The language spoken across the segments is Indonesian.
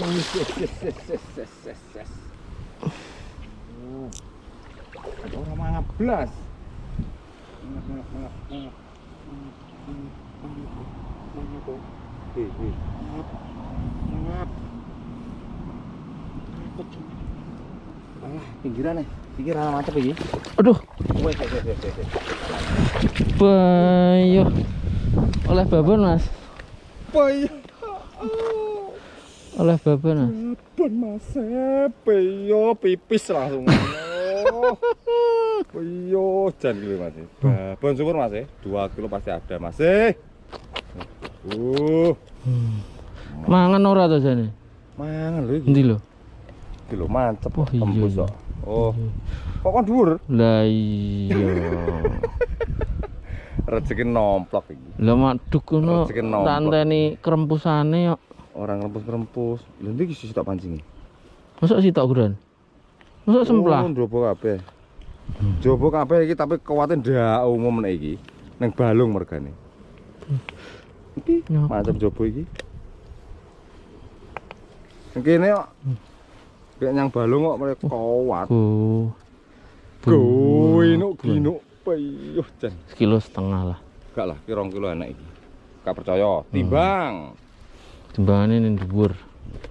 Yes, yes, yes, yes, yes, yes, yes. Ada orang mangap belas. Mangap, mangap, mangap, mangap. Pinggiran. Pinggiran ini. Aduh, bayo. Oleh babon, Mas. Bayo. Oleh babon, Mas. Babon mas, peyo pipis langsung. Oh. Peyo jan gitu mas. Babon syukur mas, dua kilo pasti ada mas. Uh, Mangan ora to jane? mangan lho iki. Endi lho? Kilo mantep Oh, iya, tembus iya. kok. Oh, kok kan dhuwur? Lah iya. Rezeki nomplok iki. Lah maduk ngono Rezeki nomplok. tanteni krempusane kok. Orang rempus-rempus. Lha iki sisi tak pancingi. Mosok sitok guran? Mosok semplah? Oh, njobo kabeh. Njobo kabeh iki tapi kuwate ndak umum nek iki. Ning balung mergane. Iki mantep njobo iki. Kene kok kayak nyang balung kok mereka kuat. Oh. Goinuk ginuk peyuh jan. Sekilo setengah lah. Gak lah, kira rong kilo enak iki. Gak percaya, timbang. Timbangane ning dhuwur.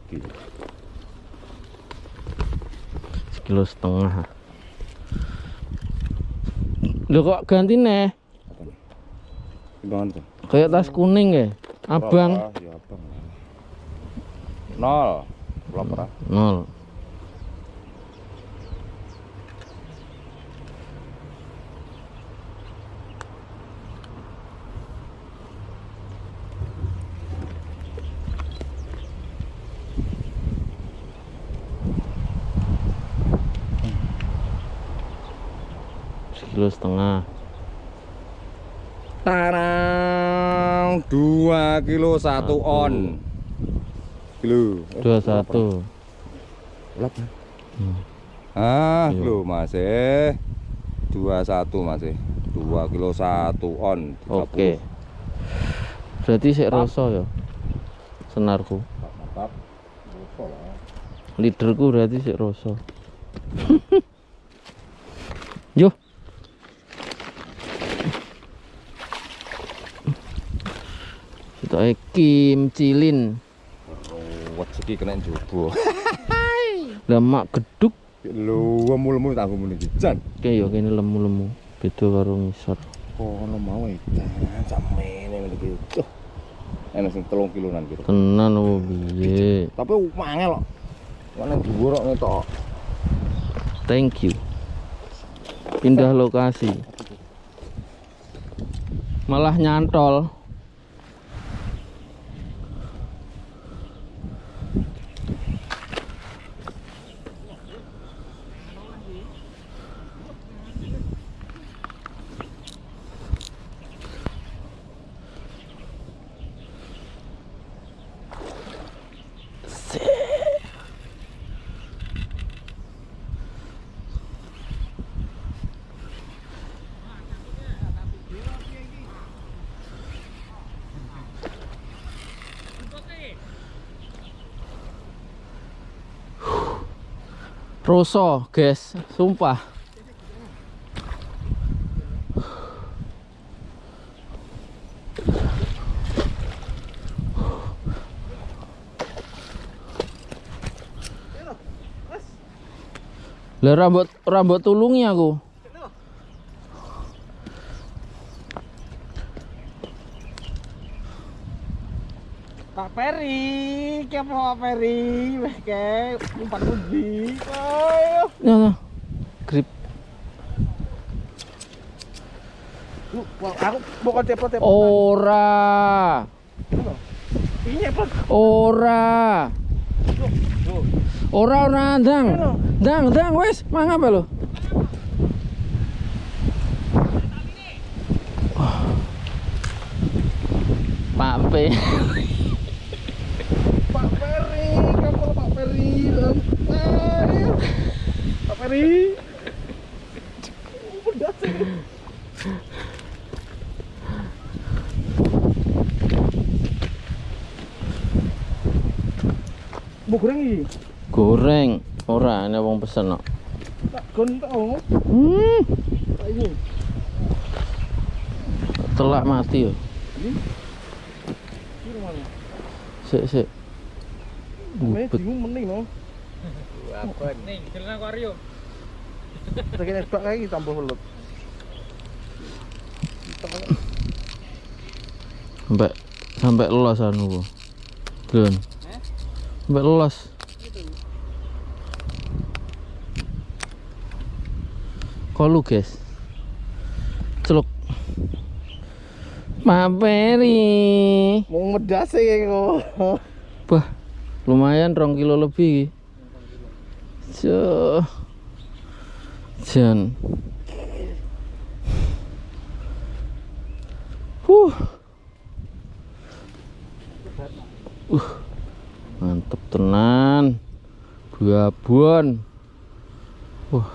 Iki. Sekilo setengah. Lho kok ganti? Timbangan tuh. Kayak tas kuning ya? Abang. Berapa? Ya abang. Nol. Nol. Sekilo setengah. Tarang dua kilo satu Satu. on. Kilo. Dua satu. Lap. Hmm. Ah, Iya. kilo masih dua satu masih dua kilo satu on. 30. Oke. Berarti sik rasa ya. Senarku. Mantap. Leaderku berarti sik rasa. Yo. Kita Kim Cilin. Ruwet iki kena njobo. Lah mak geduk Lho, lemu-lemu tak ngomong iki. Jan. kayak ya kene lemu-lemu. Beda karo ngisor. Kono mau edan samene ngene iki. Tuh. Enak sing 3 kilonan kira. Tenan oh piye. Tapi mangel kok. Mana dhuwur kok ngetok. Thank you. Pindah lokasi. Malah nyantol. Roso, guys, sumpah. Lah rambut rambut tulungi aku. Pak Peri, kepo Pak Peri, ke umpan uji. Ayo. Ya, ya. Grip. Lu, aku bukan tepo-tepo. Ora. Ini apa? Ora. Ora ora ndang. Ndang, ndang wis, mangap lho. Pak P. Pak Peri, kepo Pak Peri. Ayo. Pak Peri. Udah sih. Mbok goreng iki. Goreng. Ora ana wong pesen kok. Tak gon tak. Hmm. Iki. Telak mati yo. Iki mana? Sik sik. Namanya Ngubet. bingung. Apa? Jalan akuarium. Kae iki tambah welut. Sampai sampai los anu ku. Gun. Sampai los. Kolu guys. Celuk. Maperi. Mau medas e kok. Wah, lumayan rong kilo lebih. Cuh. Jan. Huh. Uh. Mantep tenan. Buabon. Wah.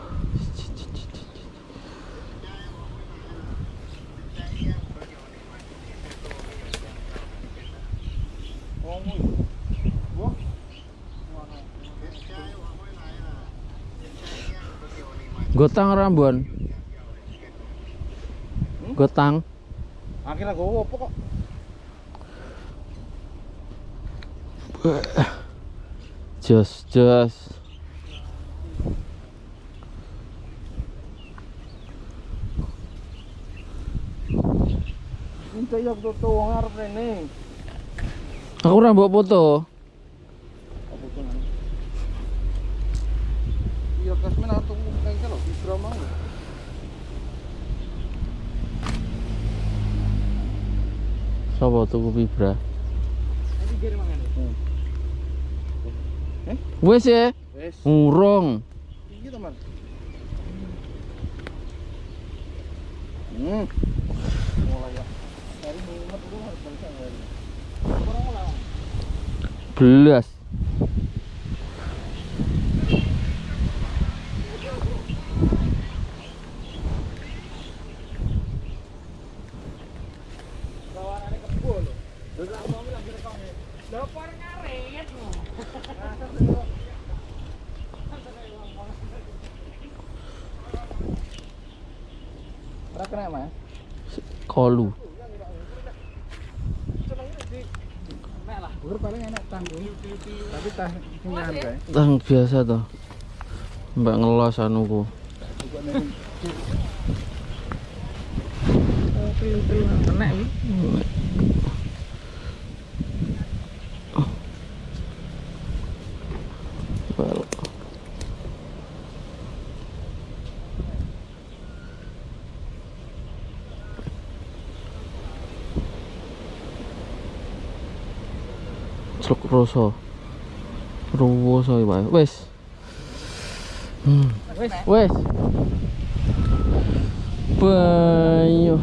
Gotang rambon. Gotang. Akhirnya gue apa kok? Jos jos. Minta ya foto wong arep rene. Aku ora mbok foto. Iya kasmen atau kayak. Sopo tuku Vibra? Nanti kiri Wes ya. Iki teman. Hmm. Mulai ya. Dari mumet dulu harus balik dari. Orang mulai. Belas. Bawaannya kebo lho. Lho tak mau lagi rekam. Lho por ngaret lho. Ora kena mas. Kolu. Tang biasa toh. Mbak ngelos anuku. Kena Celuk rasa. Ruwoso iki, Pak. Wis. Hmm. Wis. Wes. Banyu.